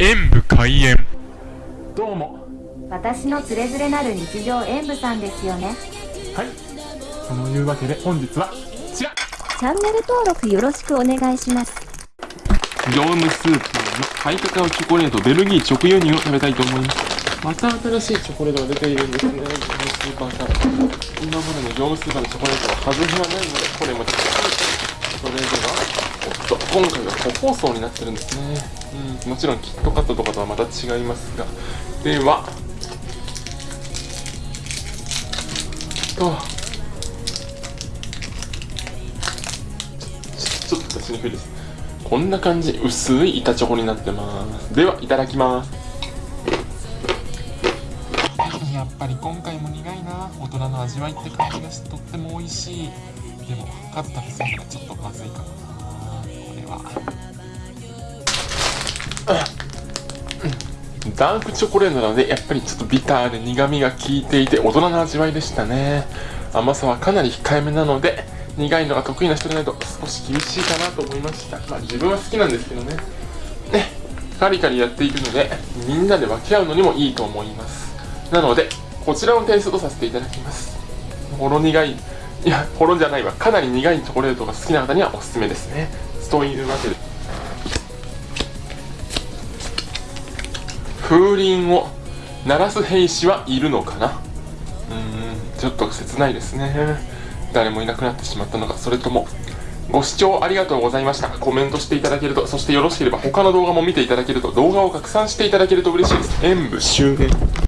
演武開演。どうも。私のつれづれなる日常演舞さんですよね。はい。そのいうわけで本日はこちら。チャンネル登録よろしくお願いします。業務スーパーのハイカカオチョコレートベルギー直輸入を食べたいと思います。また新しいチョコレートが出ているんですね。業務スーパーから今までの業務スーパーのチョコレートは外れはないのでこれもちょっと。それではおっと今回は個包装になってるんですね。うん。もちろんキットカットとかとはまた違いますが。では。とちょっと私にくいです。こんな感じ薄い板チョコになってます。ではいただきます。やっぱり今回も苦いな。大人の味わいって感じがしてとっても美味しい。でもカッターするのがちょっとまずいかもな。は。ダークチョコレートなのでやっぱりちょっとビターで苦みが効いていて大人の味わいでしたね。甘さはかなり控えめなので苦いのが得意な人でないと少し厳しいかなと思いました。まあ自分は好きなんですけどね。ね。カリカリやっていくのでみんなで分け合うのにもいいと思います。なのでこちらをテイストとさせていただきます。ほろ苦い。いやほろじゃないわ。かなり苦いチョコレートが好きな方にはおすすめですね。というわけで風鈴を鳴らす兵士はいるのかな？うーんちょっと切ないですね。誰もいなくなってしまったのか。それともご視聴ありがとうございました。コメントしていただけるとそしてよろしければ他の動画も見ていただけると動画を拡散していただけると嬉しいです。演武終演